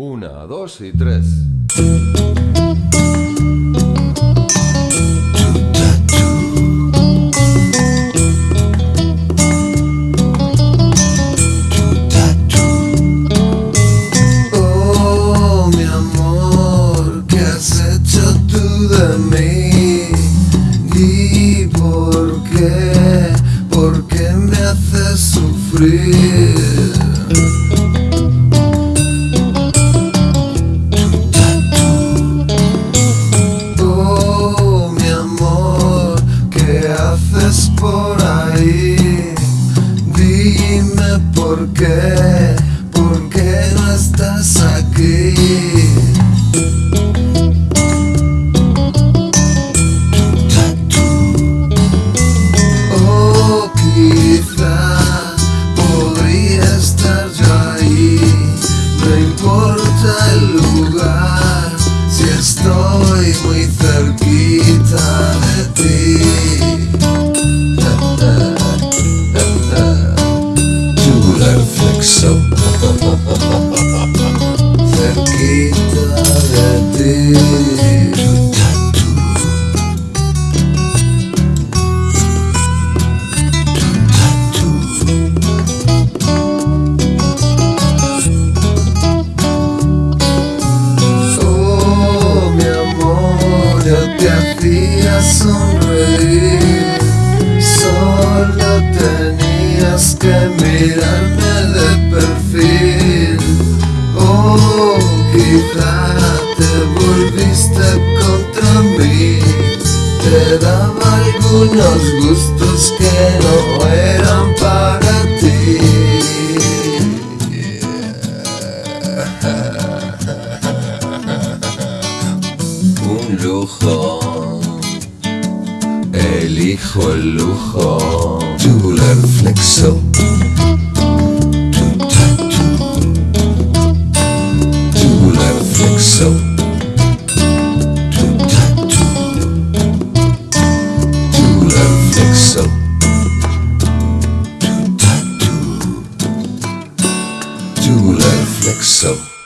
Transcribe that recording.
Una, dos y tres. Oh, mi amor, ¿qué has hecho tú de mí? ¿Y por qué? ¿Por qué me haces sufrir? coisa que tá Tu reflexão Cerquita de ti te hacía sonreír. Solo tenías que mirarme de perfil. Oh, quizá te volviste contra mí. Te daba algunos gustos que no eran para ti. Un lujo Elijo el lujo. Tubular flexo Tubular flexo Tubular flexo Tubular flexo